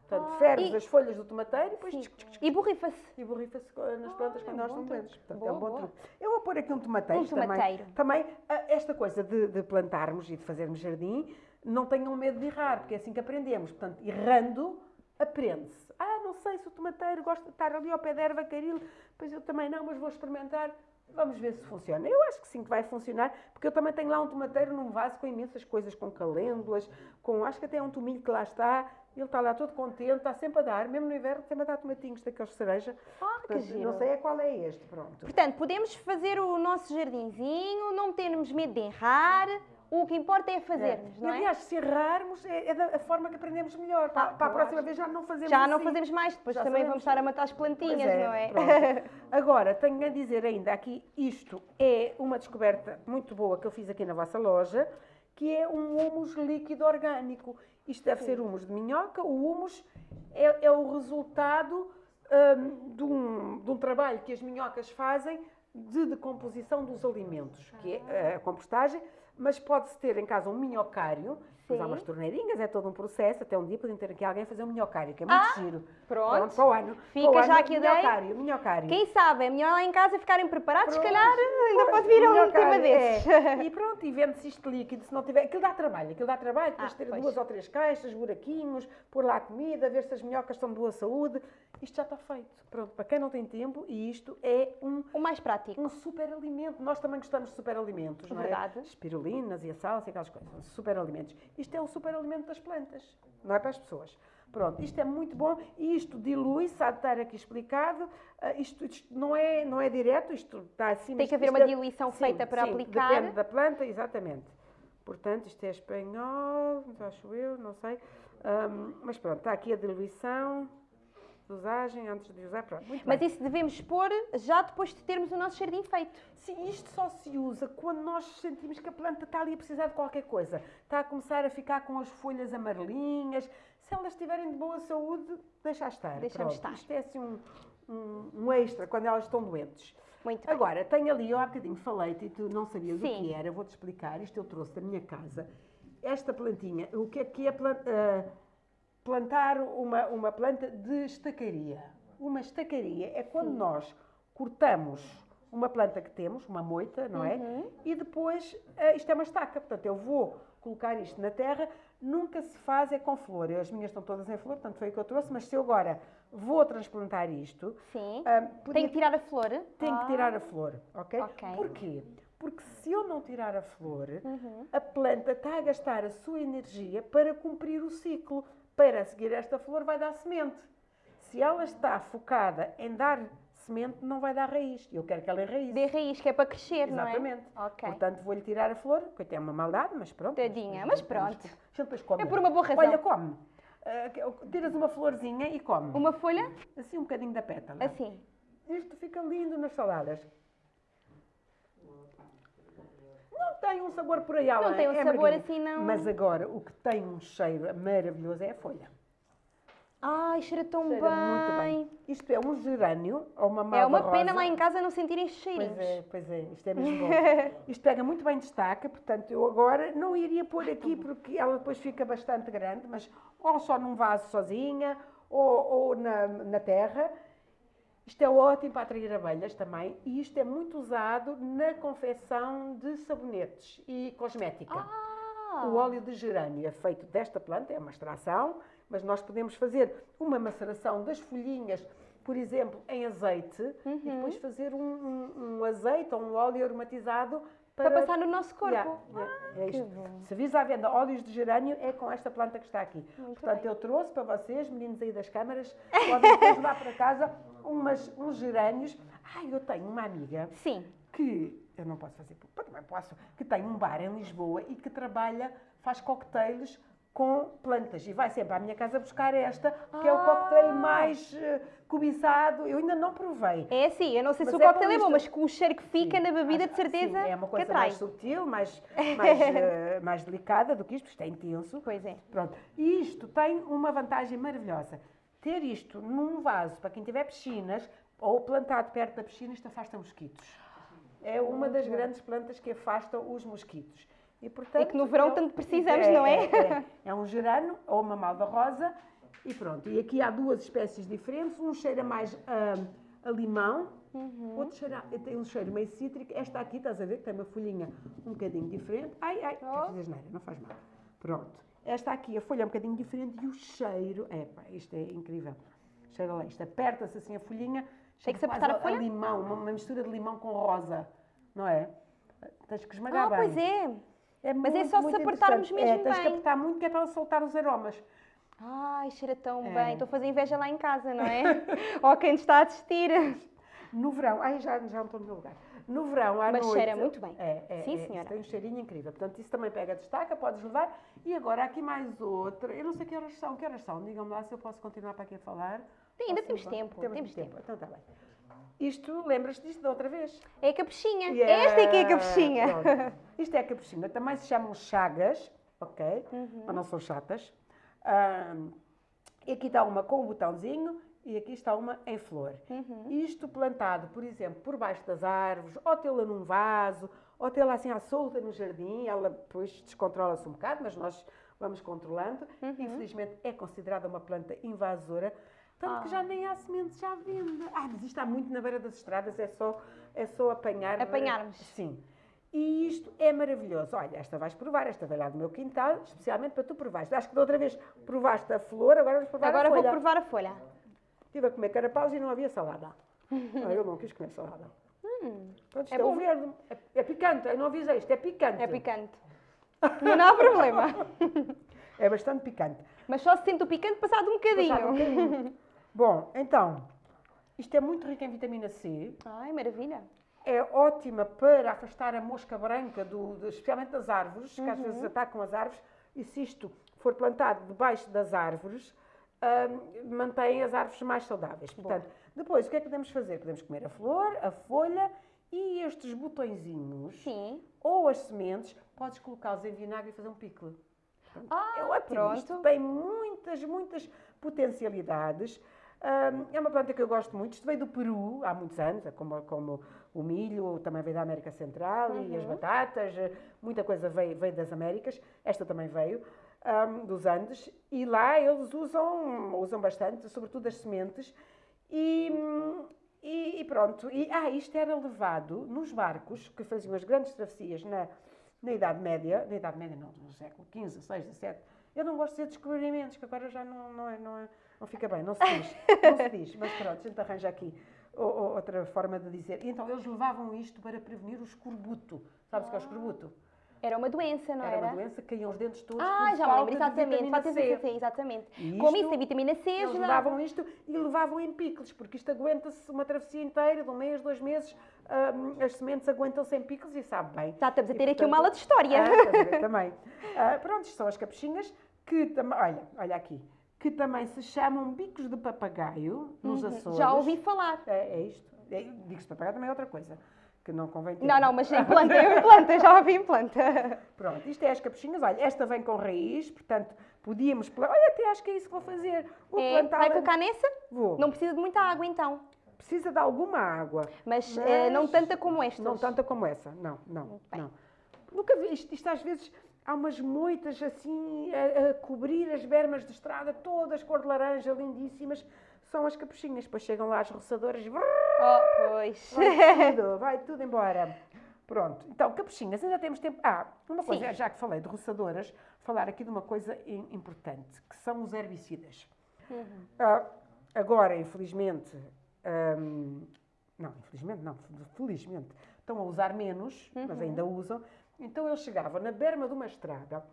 Portanto, Ah, ferves e- as folhas do tomateiro e depois Sim. tchic, tchic, tchic, E borrifa-se. e borrifa-se nas plantas Ah, quando é bom estão truque. doentes. Portanto, Boa, é um bom boa. truque. Eu vou pôr aqui um tomateiro. Um tomateiro. Também, também ah, esta coisa de, de plantarmos e de fazermos jardim, não tenham medo de errar, porque é assim que aprendemos. Portanto, errando, aprende-se. Ah, não sei se o tomateiro gosta de estar ali ao pé da erva caril, pois eu também não, mas vou experimentar. Vamos ver se funciona. Eu acho que sim que vai funcionar, porque eu também tenho lá um tomateiro num vaso com imensas coisas, com calêndulas, com acho que até é um tomilho que lá está. Ele está lá todo contente, está sempre a dar, mesmo no inverno, sempre a dar tomatinhos daqueles de cereja. Ah, que giro. Não sei é qual é este, pronto. Portanto, podemos fazer o nosso jardinzinho, não termos medo de errar. O que importa é fazermos, E, não é? aliás, se errarmos, é, é da forma que aprendemos melhor. Para, Ah, para a próxima vez já não fazemos Já não assim. fazemos mais, depois Já também sabemos. vamos estar a matar as plantinhas, não é? pronto. Agora, tenho a dizer ainda aqui, isto é uma descoberta muito boa que eu fiz aqui na vossa loja, que é um humus líquido orgânico. Isto deve ser humus de minhoca. O humus é, é o resultado hum, de, um, de um trabalho que as minhocas fazem de decomposição dos alimentos, que é eh, a compostagem, mas pode-se ter em casa um minhocário, depois há Sim. umas torneirinhas, é todo um processo, até um dia podem ter aqui alguém a fazer um minhocário, que é muito giro. pronto. para o ano. Fica o já ano, aqui a ideia. minhocário, minhocário. Quem sabe, é melhor lá em casa ficarem preparados, se Pronto, calhar ainda pois, pode vir um tema desses. é. E pronto, e vende-se isto líquido, se não tiver. Aquilo dá trabalho, aquilo dá trabalho, tens Ah, de ter pois. duas ou três caixas, buraquinhos, pôr lá a comida, ver se as minhocas estão de boa saúde. Isto já está feito. Pronto, para quem não tem tempo, e isto é um O mais prático. um superalimento. Nós também gostamos de superalimentos, não é? Verdade. Espirulinas e a salsa e aquelas coisas. São superalimentos. Isto é um superalimento das plantas, não é para as pessoas. Pronto, isto é muito bom e isto dilui-se, há de estar aqui explicado. Ah, isto, isto não, é, não é direto, isto está acima. Tem que haver uma é- diluição sim, feita para sim, aplicar. Depende da planta, exatamente. Portanto, isto é espanhol, acho eu, não sei. Ahm, mas pronto, está aqui a diluição, dosagem, antes de usar, pronto. Muito Mas bem. isso devemos pôr já depois de termos o nosso jardim feito. Sim, isto só se usa quando nós sentimos que a planta está ali a precisar de qualquer coisa. Está a começar a ficar com as folhas amarelinhas. Se elas estiverem de boa saúde, deixa estar. Deixamos estar. Isto é assim um, um, um extra quando elas estão doentes. Muito bem. Agora, tenho ali, eu há bocadinho falei-te e tu não sabias o Sim. que era, vou-te explicar. Isto eu trouxe da minha casa. Esta plantinha, o que é que é plan- ah, plantar uma, uma planta de estacaria? Uma estacaria é quando nós cortamos uma planta que temos, uma moita, não é? Uhum. E depois, ah, isto é uma estaca, portanto, eu vou colocar isto na terra, nunca se faz é com flor. As minhas estão todas em flor, portanto foi o que eu trouxe, mas se eu agora vou transplantar isto, Sim. ah, Tem podia que tirar a flor. que Ah. tirar a flor, ok? Ok. Porquê? Porque se eu não tirar a flor, Uhum. a planta está a gastar a sua energia para cumprir o ciclo. Para seguir esta flor vai dar semente. Se ela está focada em dar semente, não vai dar raiz. Eu quero que ela enraize. Dê raiz, que é para crescer, Exatamente. não é? Ok. Portanto, vou-lhe tirar a flor, que é uma maldade, mas pronto. Tadinha, mas pronto. Deixa ele depois come. É por uma boa razão. Olha, come. Que- tiras uma florzinha e come. Uma folha, Assim um bocadinho da pétala. assim. Isto fica lindo nas saladas. Não tem um sabor por aí além. Não tem um é sabor margarina. assim, não. Mas agora, o que tem um cheiro maravilhoso é a folha. Ai, cheira tão Cheira bem. muito bem. Isto é um gerânio ou uma malva É uma pena rosa. lá em casa não sentirem cheirinhos. Pois é, pois é, isto é mesmo bom. Isto pega muito bem destaca, portanto eu agora não iria pôr aqui porque ela depois fica bastante grande, mas ou só num vaso sozinha ou, ou na, na terra. Isto é ótimo para atrair abelhas também e isto é muito usado na confecção de sabonetes e cosmética. Ah, O óleo de gerânio é feito desta planta, é uma extração, mas nós podemos fazer uma maceração das folhinhas, por exemplo, em azeite, e depois fazer um, um- um azeite ou um óleo aromatizado Para, passar no nosso corpo. Yeah, yeah, é que isto. bom. Serviço à venda óleos de gerânio é com esta planta que está aqui. Muito Portanto, bem. eu trouxe para vocês, meninos aí das câmaras, podem depois levar para casa umas, uns gerânios. Ai, eu tenho uma amiga Sim. que eu não posso fazer, também posso, que tem um bar em Lisboa e que trabalha, faz cocktails com plantas e vai sempre à minha casa buscar esta, que é o Ah! cocktail mais eh, cobiçado. Eu ainda não provei. É assim, eu não sei se Mas o é cocktail bom é bom, mas com o cheiro que fica Sim, na bebida, acho- de certeza sim, é uma coisa mais subtil, mais, mais, eh, mais delicada do que isto, isto é intenso. Pois é. Pronto. E isto tem uma vantagem maravilhosa. Ter isto num vaso, para quem tiver piscinas, ou plantado perto da piscina, isto afasta mosquitos. É uma das grandes plantas que afastam os mosquitos. E, portanto, E que no verão é- tanto precisamos, não é? É, é um gerano ou uma malva rosa e pronto. E aqui há duas espécies diferentes. Um cheira mais ah, a limão, Uhum. outro cheira, tem um cheiro meio cítrico. Esta aqui, estás a ver, que tem uma folhinha um bocadinho diferente. Ai, ai, Oh. não faz mal. Pronto. Esta aqui, a folha é um bocadinho diferente e o cheiro, é pá, isto é incrível. Cheira lá, isto aperta-se assim a folhinha. Tem que se apertar a folha? limão, uma, uma mistura de limão com rosa, não é? Tens que esmagar Ah, bem. pois é. É Mas é muito, só se apertarmos interessante. mesmo é, tens que bem. apertar muito que é para ela soltar os aromas. Ai, cheira tão É. bem. Estou a fazer inveja lá em casa, não é? Ou quem está a assistir. No verão, ai já, já não estou no meu lugar. No verão, à Mas noite... cheira muito bem. É, é, Sim, é, senhora. tem um cheirinho incrível. Portanto, isso também pega destaca, podes levar. E agora, aqui mais outra. Eu não sei que horas são. Que horas são? Digam-me lá se eu posso continuar para aqui a falar. Sim, ainda temos tempo, temos tempo. Então está bem. Isto, lembras-te disto da outra vez? É a capuchinha. Esta é que é a Yeah, capuchinha. pronto. Isto é a capuchinha. Também se chamam chagas, ok? Uhum. Mas não são chatas. Ahm, e aqui está uma com o botãozinho e aqui está uma em flor. Uhum. Isto plantado, por exemplo, por baixo das árvores, ou tê-la num vaso, ou tê-la assim à solta no jardim, ela depois descontrola-se um bocado, mas nós vamos controlando. Uhum. Infelizmente é considerada uma planta invasora, tanto que Ah. já nem há sementes à venda. Ah, mas isto está muito na beira das estradas, é só, é só apanhar. Apanharmos. Sim. E isto é maravilhoso. Olha, esta vais provar, esta vai lá do meu quintal, especialmente para tu provares. Acho que da outra vez provaste a flor, agora vamos provar Agora a vou folha. provar a folha. Estive a comer carapaus e não havia salada. Ah, eu não quis comer salada. Pronto, isto é é, bom. verde. É, é picante, eu não avisei, isto é picante. É picante. Não há problema. É bastante picante. Mas só se sente o picante passado um bocadinho. Passado um bocadinho. Bom, então, isto é muito rico em vitamina C. Ai, maravilha. É ótima para afastar a mosca branca, do, do- especialmente das árvores, que às vezes atacam as árvores. E se isto for plantado debaixo das árvores, mantém as árvores mais saudáveis. Portanto, depois, o que é que podemos fazer? Podemos comer a flor, a folha e estes botõezinhos. Sim. ou as sementes, podes colocá-los em vinagre e fazer um. Portanto, Ah, é ótimo. pronto. Isto tem muitas, muitas potencialidades. É uma planta que eu gosto muito. Isto veio do Peru há muitos anos, é como, como o milho, também veio da América Central e Uhum. as batatas, eh, muita coisa veio, veio das Américas. Esta também veio hum, dos Andes. E lá eles usam, usam bastante, sobretudo as sementes. E, e, e pronto. E, ah, isto era levado nos barcos que faziam as grandes travessias na, na Idade Média, na Idade Média não, no século XV, XVI, XVII. Eu não gosto de dizer descobrimentos, que agora já não, não, é, não, é, não fica bem, não se diz. Não se diz, mas pronto, a gente arranja aqui outra forma de dizer. E então eles levavam isto para prevenir o escorbuto. Sabes o que é o escorbuto? Era uma doença, não Era era? uma doença que caíam os dentes todos Ah, já me lembro, exatamente. Falta de vitamina C, exatamente. E Como isso, a vitamina C Eles ajuda. levavam isto e levavam em picles, porque isto aguenta-se uma travessia inteira, de um mês, dois meses, hum, as sementes aguentam-se em picles e sabe bem. Já estamos a E, ter aqui portanto, uma aula de história. Ah, também. Ah, pronto, isto são as capuchinhas que também, olha, olha aqui, que também se chamam bicos de papagaio nos Açores. Uhum. Já ouvi falar. É, é isto. É, bicos de papagaio também é outra coisa, que não convém ter. Não, não, mas em planta, eu em planta, já ouvi em planta. Pronto, isto é as capuchinhas. Olha, esta vem com raiz, portanto, podíamos... Olha, até acho que é isso que vou fazer. Vou É, plantá-la- vai colocar nessa? Vou. Não precisa de muita água então. Precisa de alguma água. Mas, Mas eh, não tanta como estas. Não tanta como essa. Não, não, bem. não. Nunca vi isto, isto às vezes... Há umas moitas assim a, a cobrir as bermas de estrada, todas cor de laranja, lindíssimas. São as capuchinhas. Depois chegam lá as roçadoras, Oh, pois. vai tudo, vai tudo embora. Pronto, então, capuchinhas, ainda temos tempo. Ah, uma Sim. coisa, já que falei de roçadoras, falar aqui de uma coisa im- importante, que são os herbicidas. Uhum. Ah, agora, infelizmente, hum, não, infelizmente não, felizmente, estão a usar menos, uhum. mas ainda usam. Então eles chegavam na berma de uma estrada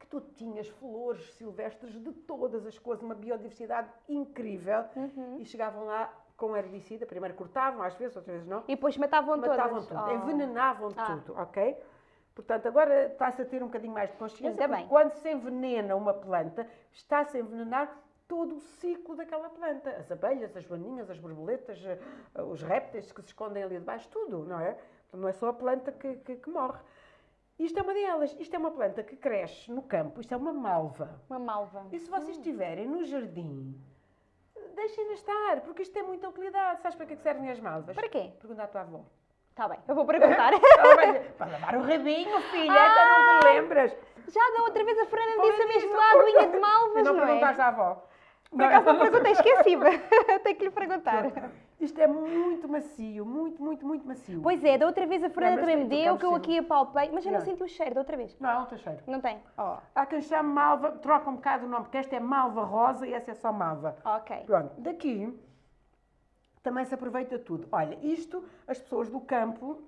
que tu tinhas flores silvestres de todas as cores, uma biodiversidade incrível, uhum. e chegavam lá com herbicida, primeiro cortavam, às vezes, outras vezes não. E depois matavam, matavam todas. tudo, oh. envenenavam ah. tudo, ok? Portanto, agora está-se a ter um bocadinho mais de consciência, bem. quando se envenena uma planta, está-se a envenenar todo o ciclo daquela planta. As abelhas, as joaninhas, as borboletas, eh, os répteis que se escondem ali debaixo, tudo, não é? Não é só a planta que, que, que morre. Isto é uma delas. Isto é uma planta que cresce no campo. Isto é uma malva. Uma malva. E se vocês hum. tiverem no jardim, deixem-na estar, porque isto tem muita utilidade. Sabes para que servem as malvas? Para quê? Pergunta à tua avó. Está bem, eu vou perguntar. para lavar o rabinho, filha, ah, então não te lembras. Já da outra vez a Fernanda disse a mesma aguinha de malvas, não, não é? perguntaste à avó. Por acaso não perguntei, esqueci-me. Tenho que lhe perguntar. Isto é muito macio, muito, muito, muito macio. Pois é, da outra vez a Fernanda também me deu, que eu aqui apalpei, mas eu não, não senti o cheiro da outra vez. Não, não tem cheiro. Não tem? Oh. Há quem chame malva, troca um bocado o nome, porque esta é malva rosa e essa é só malva. Ok. Pronto, daqui também se aproveita tudo. Olha, isto, as pessoas do campo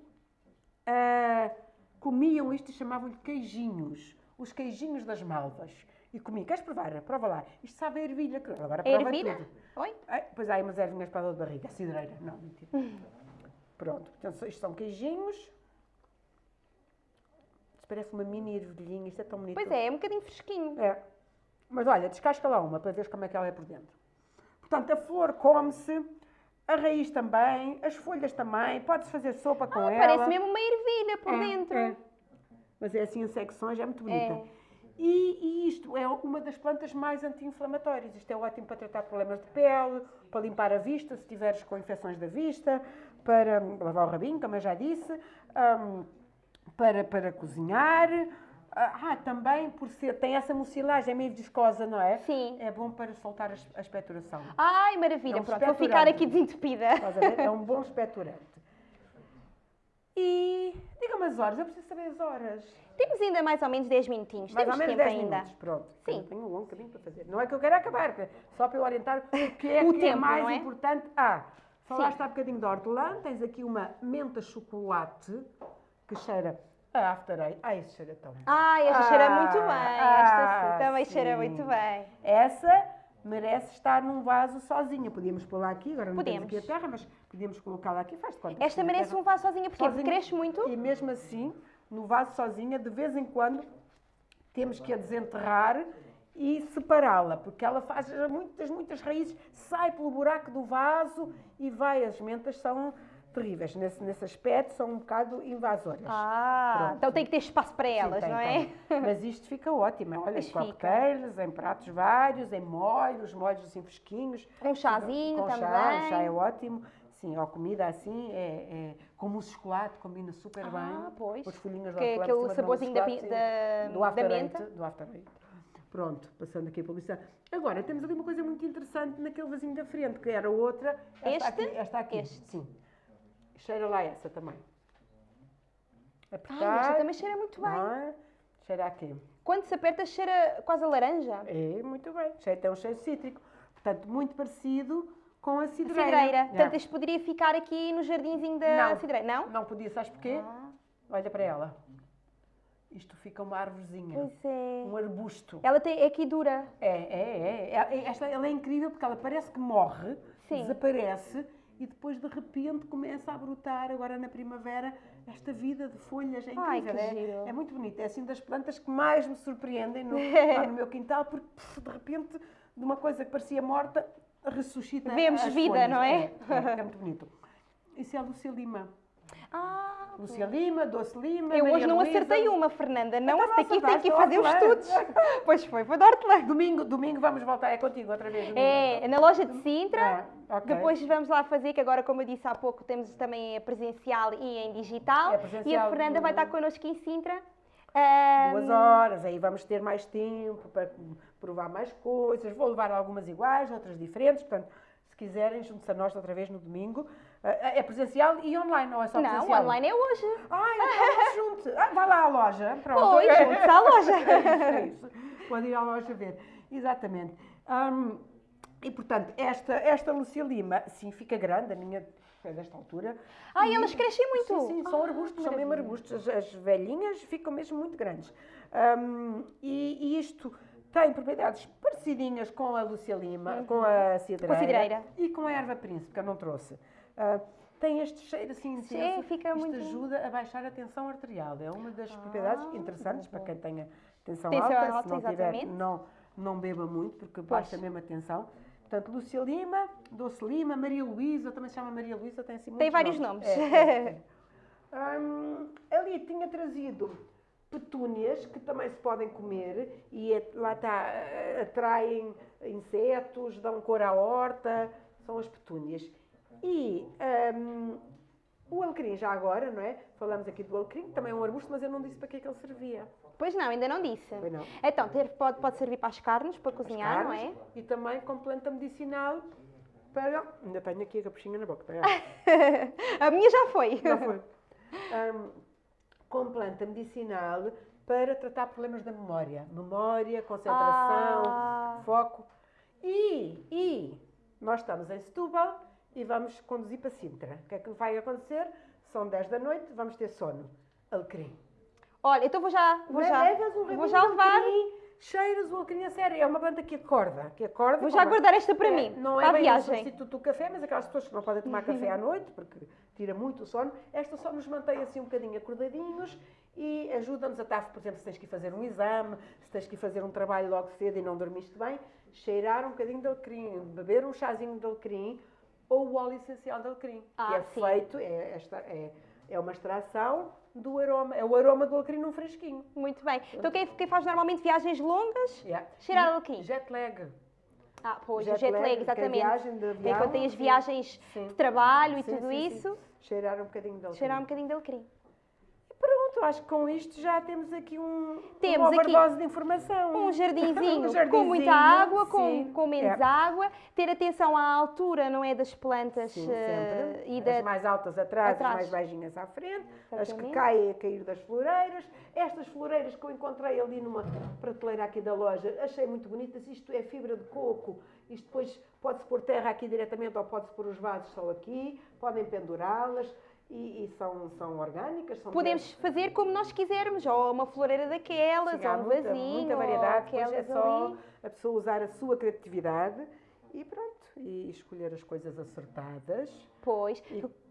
uh, comiam isto e chamavam-lhe queijinhos. Os queijinhos das malvas e comi. Queres provar? Prova lá. Isto sabe a ervilha. Agora prova ervilha? tudo. Oi? Pois há umas ervilhas para a dor de barriga. Cidreira. Não, mentira. Pronto. Portanto, isto são queijinhos. Isto parece uma mini ervilhinha. Isto é tão bonito. Pois é, é um bocadinho fresquinho. É. Mas olha, descasca lá uma para ver como é que ela é por dentro. Portanto, a flor come-se. A raiz também, as folhas também, pode-se fazer sopa com ah, ela. Parece mesmo uma ervilha por é, dentro. É. Mas é assim em secções, é muito bonita. É. E, e, isto é uma das plantas mais anti-inflamatórias. Isto é ótimo para tratar problemas de pele, para limpar a vista, se tiveres com infecções da vista, para lavar o rabinho, como eu já disse, um, para, para cozinhar. Ah, também por ser, tem essa mucilagem é meio viscosa, não é? Sim. É bom para soltar a, a expectoração. Ai, maravilha, é um pronto, vou ficar aqui desentupida. É um bom expectorante. E diga-me as horas, eu preciso saber as horas. Temos ainda mais ou menos 10 minutinhos. Mais Temos ou menos tempo 10 ainda. minutos, pronto. Sim. Eu tenho um longo caminho para fazer. Não é que eu quero acabar, só para eu orientar o que é, o que tempo, é mais é? importante. Ah, falaste há bocadinho de hortelã, tens aqui uma menta chocolate que cheira a after eight. Ah, esse cheira tão bem. Ah, esta ah, cheira muito bem. Esta ah, também sim. cheira muito bem. Essa merece estar num vaso sozinha. Podíamos pôr lá aqui, agora não podemos. temos aqui a terra, mas podíamos colocá-la aqui. Faz de conta. Esta merece um vaso sozinha, porque sozinha, cresce muito. E mesmo assim, no vaso sozinha, de vez em quando temos que a desenterrar e separá-la, porque ela faz muitas, muitas raízes, sai pelo buraco do vaso e vai. As mentas são terríveis. Nesse, nesse aspecto, são um bocado invasoras. Ah, Pronto. então tem que ter espaço para elas, Sim, tem, não é? Tem. Mas isto fica ótimo. Olha, em coquetéis, em pratos vários, em molhos, molhos assim fresquinhos. Um chazinho com também. Chá, chá é ótimo. Sim, ou comida assim, é, é como o chocolate, combina super ah, bem. pois. As folhinhas que, Aquele saborzinho da, da, do after da menta. Eight, do after eight. Pronto, passando aqui a publicidade. Agora, temos ali uma coisa muito interessante naquele vasinho da frente, que era outra. Esta este? Aqui, esta aqui. Este. Sim. Cheira lá essa também. Apertar. Ah, esta também cheira muito bem. É? Cheira aqui. Quando se aperta, cheira quase a laranja. É, muito bem. Cheira, tem um cheiro cítrico. Portanto, muito parecido com a cidreira. A cidreira. Portanto, isto poderia ficar aqui no jardinzinho da não, cidreira, não? Não podia, sabes porquê? Ah. Olha para ela. Isto fica uma árvorezinha. Pois é. Um arbusto. Ela tem, é aqui dura. É, é, é. é esta, ela é incrível porque ela parece que morre, Sim. desaparece e depois de repente começa a brotar, agora na primavera, esta vida de folhas. É incrível. Ai, que é, é muito bonito. É assim das plantas que mais me surpreendem no, lá no meu quintal, porque pff, de repente, de uma coisa que parecia morta, ressuscita. Vemos vida, folhas. não é? É, é muito bonito. Isso é a Lúcia Lima. Ah, Lúcia Lima, Doce Lima. Eu Maria hoje não Luísa. acertei uma, Fernanda. Não, Então esta aqui tem que fazer os estudos. pois foi, foi de hortelã. Domingo, domingo vamos voltar, é contigo outra vez. domingo. É, na loja de Sintra. Ah, ok. Depois vamos lá fazer, que agora, como eu disse há pouco, temos também a presencial e em digital. É presencial, e a Fernanda vai estar connosco em Sintra. Ahm, Duas horas, aí vamos ter mais tempo para provar mais coisas. Vou levar algumas iguais, outras diferentes. Portanto, se quiserem, junte-se a nós outra vez no domingo. Ah, É presencial e online, ou é só Não, presencial? online é hoje. Ai, então junte. Ah, vai lá à loja. Pronto. Pois, junte-se à loja. É isso, é isso. Pode ir à loja ver. Exatamente. Hum, E, portanto, esta, esta Lucia Lima, sim, fica grande, a minha é desta altura. Ah, e elas crescem muito? Sim, sim são Ah, arbustos, são mesmo arbustos. As, as velhinhas ficam mesmo muito grandes. Hum, e, e isto tem propriedades parecidinhas com a Lucia Lima, com a cidreira, Uhum. cidreira. e com a erva príncipe, que eu não trouxe. Ah, tem este cheiro assim Sim, intenso. fica Isto muito- ajuda a baixar a tensão arterial. É uma das propriedades interessantes para quem tenha tensão, Tensão alta. alta, Se não tiver, não, não beba muito, porque baixa mesmo a tensão. Portanto, Lúcia Lima, Doce Lima, Maria Luísa, também se chama Maria Luísa, tem assim Tem vários nomes. É, é, é. Hum, ali tinha trazido petúnias que também se podem comer e é- lá está, atraem insetos, dão cor à horta, são as petúnias. E hum, o alecrim já agora, não é? Falamos aqui do alecrim, que também é um arbusto, mas eu não disse para que é que ele servia. Pois não, ainda não disse. Pois não. Então, pode, pode servir para as carnes, para cozinhar, não carnes é? E também como planta medicinal para... Ainda tenho aqui a capuchinha na boca, a minha já foi. Já foi. Ahm, com planta medicinal para tratar problemas da memória. Memória, concentração, Ah. foco. E, e nós estamos em Setúbal e vamos conduzir para Sintra. O que é que vai acontecer? São 10 da noite, vamos ter sono. Alecrim. Olha, então vou já, vou já, Levas um vou já levar. alecrim, cheiras o alecrim a sério. É uma planta que acorda. Que acorda Vou já guardar esta para É, mim, Não para é a bem viagem. substituto do café, mas aquelas pessoas que não podem tomar café à noite, porque tira muito o sono, esta só nos mantém assim um bocadinho acordadinhos e ajuda-nos a estar, por exemplo, se tens que ir fazer um exame, se tens que ir fazer um trabalho logo cedo e não dormiste bem, cheirar um bocadinho de alecrim, beber um chazinho de alecrim ou o óleo essencial de alecrim, que Ah, é sim. feito, é, esta, é, é uma extração do aroma, é o aroma do alecrim num fresquinho. Muito bem. Então quem, quem faz normalmente viagens longas, Yeah. Cheirar E alecrim. Jet lag. ah, pois, Jet o jet lag, lag, que é exatamente. viagem de avião, Enquanto tem as viagens Sim. de trabalho e Sim, tudo sim, sim. isso, Cheirar um bocadinho de alecrim. cheirar um bocadinho de alecrim. Pronto, acho que com isto já temos aqui um, Temos uma overdose de informação. Um jardinzinho, Um com jardinzinho, muita água, com, com menos É. água. Ter atenção à altura, não é, das plantas Sim, sempre. e As da... mais altas atrás, atrás. as mais baixinhas à frente, as que Exatamente. caem a cair das floreiras. Estas floreiras que eu encontrei ali numa prateleira aqui da loja, achei muito bonitas. Isto é fibra de coco. Isto depois pode-se pôr terra aqui diretamente ou pode-se pôr os vasos só aqui. Podem pendurá-las e, e são, são orgânicas. São Podemos fazer como nós quisermos, ou uma floreira daquelas, Sim, ou um muita, vasinho, muita variedade, depois é só ali. a pessoa usar a sua criatividade e pronto, e escolher as coisas acertadas. Pois,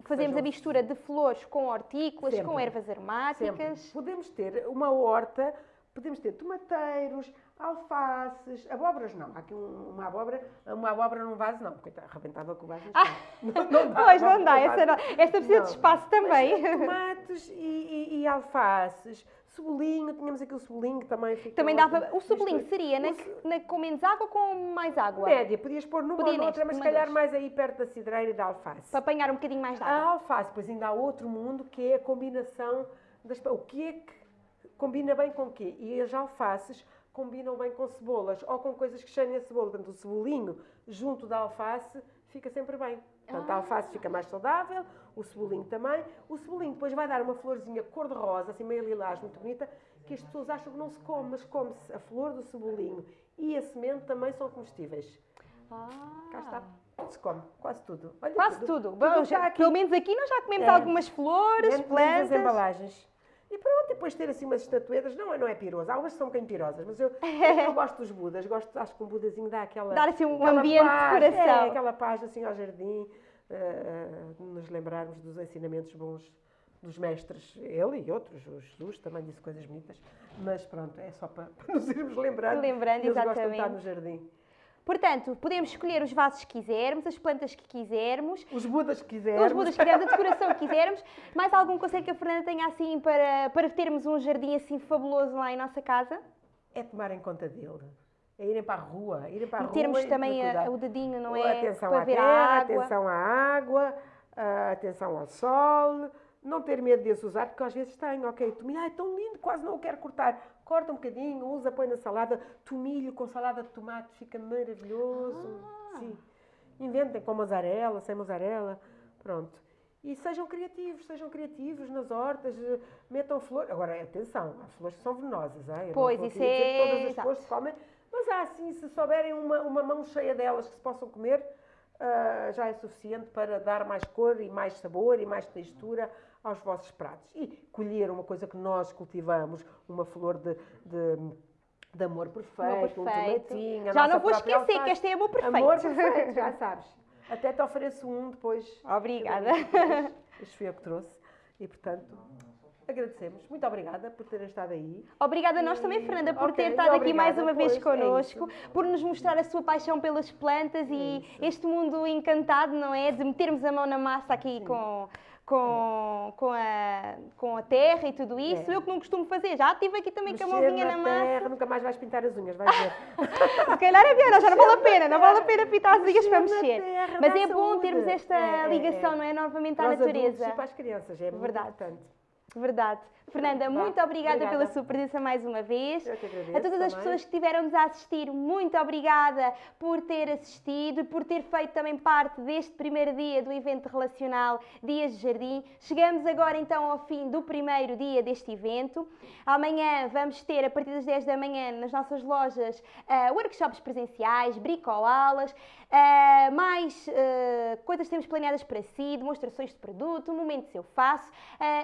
fazemos sejam- a mistura de flores com hortícolas, com Sempre. ervas Sempre. aromáticas. Podemos ter uma horta, podemos ter tomateiros, alfaces, abóboras não. Há aqui um- uma abóbora, uma abóbora num vaso não, coitada, arrebentava com o vaso. Ah, não, não dá, Pois, não dá, essa, não. esta precisa Não. de espaço também. Mas, tomates e, e- e alfaces, cebolinho, tínhamos aqui o cebolinho que também fica Também dava. O cebolinho seria na, ce- na- com menos água ou com mais água? Média, podias pôr numa Podia ou noutra, neste, mas se calhar das. mais aí perto da cidreira e da alface. Para apanhar um bocadinho mais de água. A alface, pois ainda há outro mundo que é a combinação das. O que é que combina bem com o quê? E as alfaces combinam bem com cebolas ou com coisas que cheirem a cebola. Portanto, o cebolinho junto da alface fica sempre bem. Portanto, a alface fica mais saudável, o cebolinho também. O cebolinho depois vai dar uma florzinha cor-de-rosa, assim meio lilás, muito bonita, que as pessoas acham que não se come, mas come-se a flor do cebolinho e a semente também são comestíveis. Ah. Cá está. Tudo se come, quase tudo. Olha Quase tudo. Bom, está já- aqui. pelo menos aqui nós já comemos É. algumas flores, Menos- menos as plantas. embalagens. E pronto, depois ter assim umas estatuetas, não, é- não é piroso, há umas que são bocadinho pirosas, mas eu, eu gosto dos Budas, gosto, acho que um Budazinho dá aquela... Dar assim um ambiente de paz, decoração. É, aquela paz assim ao jardim, eh, nos lembrarmos dos ensinamentos bons dos mestres, ele e outros, o Jesus também disse coisas bonitas, mas pronto, é só para, para nos irmos lembrando, Lembrando, eles gostam de exatamente. estar no jardim. Portanto, podemos escolher os vasos que quisermos, as plantas que quisermos, Os Budas que quisermos. os mudas que quisermos, a decoração que quisermos. Mais algum conselho que a Fernanda tenha assim para, para termos um jardim assim fabuloso lá em nossa casa? É tomarem conta dele. É irem para a rua, irem para a E rua termos também a- o dedinho, não é? Atenção para à ver terra, a água. atenção à água, ah, atenção ao sol, não ter medo de os usar, porque às vezes tem, ok, tomilho, ai, tão lindo, quase não o quero cortar. Corta um bocadinho, usa, põe na salada, tomilho com salada de tomate, fica maravilhoso. Ah. Sim. Inventem com mozzarella, sem mozzarella, pronto. E sejam criativos, sejam criativos nas hortas, metam flores. Agora, atenção, há flores que são venenosas, hein? Eu Pois, isso é- Todas as exato. flores se comem, mas Mas há assim, se souberem uma, uma mão cheia delas que se possam comer, uh, já é suficiente para dar mais cor e mais sabor e mais textura aos vossos pratos. E colher uma coisa que nós cultivamos, uma flor de, de de amor perfeito, amor perfeito. um tomatinho. Já não vou esquecer alface. que este é amor perfeito. Amor perfeito, já sabes. Até te ofereço um depois. Obrigada. Este foi eu que trouxe. E, portanto, agradecemos. Muito obrigada por terem estado aí. Obrigada a nós também, Fernanda, por okay, ter estado aqui mais uma vez connosco, é por nos mostrar a sua paixão pelas plantas é e este mundo encantado, não é? De metermos a mão na massa aqui Sim. com com, com, a, com a terra e tudo isso, é. eu que não costumo fazer. Já estive aqui também Mexer com a mãozinha na, na massa. terra, nunca mais vais pintar as unhas, vais ver. Se calhar é melhor, já não vale a pena, não vale a pena pintar as unhas para mexer. Terra, Mas é bom termos esta é, é ligação, é, não é? Novamente à natureza. Para as crianças, é Verdade. importante. Verdade. Fernanda, muito obrigada, obrigada, pela sua presença mais uma vez. Eu que agradeço, a todas também. as pessoas que estiveram-nos a assistir, muito obrigada por ter assistido por ter feito também parte deste primeiro dia do evento relacional Dias de Jardim. Chegamos agora então ao fim do primeiro dia deste evento. Amanhã vamos ter, a partir das 10 da manhã, nas nossas lojas, uh, workshops presenciais, bricolá-las, uh, mais uh, coisas que temos planeadas para si, demonstrações de produto, momentos eu faço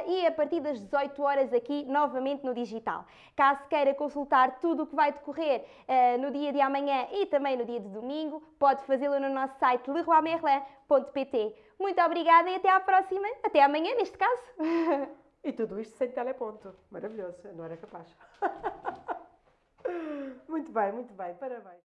e a partir das 18 horas horas aqui novamente no digital. Caso queira consultar tudo o que vai decorrer uh, no dia de amanhã e também no dia de domingo, pode fazê-lo no nosso site leroymerlin.pt. Muito obrigada e até à próxima, até amanhã neste caso. E tudo isto sem teleponto. Maravilhoso, não era capaz. muito bem, muito bem, parabéns.